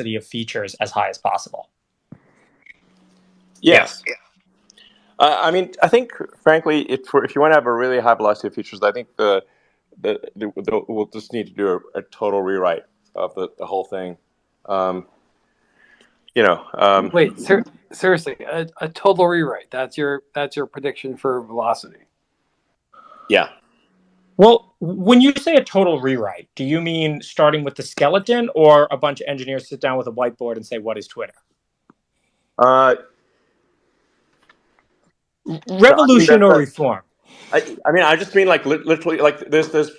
velocity of features as high as possible. Yes. Yeah. Uh, I mean, I think, frankly, if, if you want to have a really high velocity of features, I think the, the, the, the we'll just need to do a, a total rewrite of the, the whole thing. Um, you know. Um, Wait, ser seriously, a, a total rewrite. That's your that's your prediction for velocity. Yeah. Well, when you say a total rewrite, do you mean starting with the skeleton, or a bunch of engineers sit down with a whiteboard and say, "What is Twitter"? Uh, Revolution or reform? I, I mean, I just mean like literally, like there's this,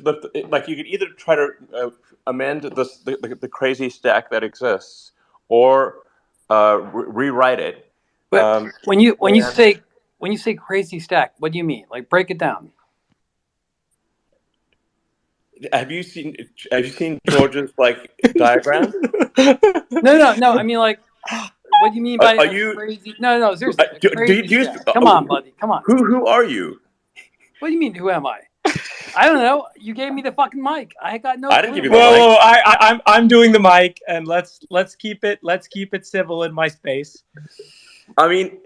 like you could either try to uh, amend this, the, the, the crazy stack that exists, or uh, re rewrite it. But um, when you when you say when you say crazy stack, what do you mean? Like break it down. Have you seen Have you seen George's like diagram? No, no, no. I mean like. What do you mean by are you, crazy? No, no, seriously. Uh, do, do you, do you, Come on, buddy. Come on. Who who are you? What do you mean? Who am I? I don't know. You gave me the fucking mic. I got no. I didn't give you the whoa, mic. Whoa, I, I, I'm I'm doing the mic, and let's let's keep it let's keep it civil in my space. I mean,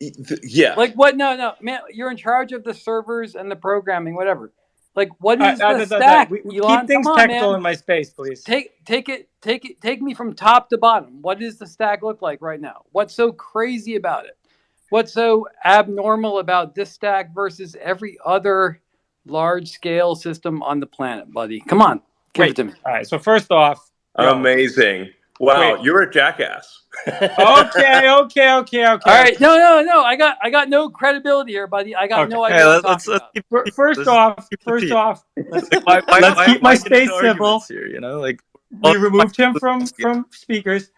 yeah. Like what? No, no, man. You're in charge of the servers and the programming, whatever. Like what is uh, the uh, stack? We, Elon? Keep things on, technical man. in my space, please. Take take it take it take me from top to bottom. What does the stack look like right now? What's so crazy about it? What's so abnormal about this stack versus every other large scale system on the planet, buddy? Come on, give Wait. it to me. All right. So first off, amazing. Wow, Wait. you're a jackass. okay, okay, okay, okay. All right, no, no, no. I got, I got no credibility here, buddy. I got okay. no idea. Hey, let's, let's, keep, first let's off, first off, let's, my, my, let's my, keep my space civil. Here, you know, like we removed him from from speakers.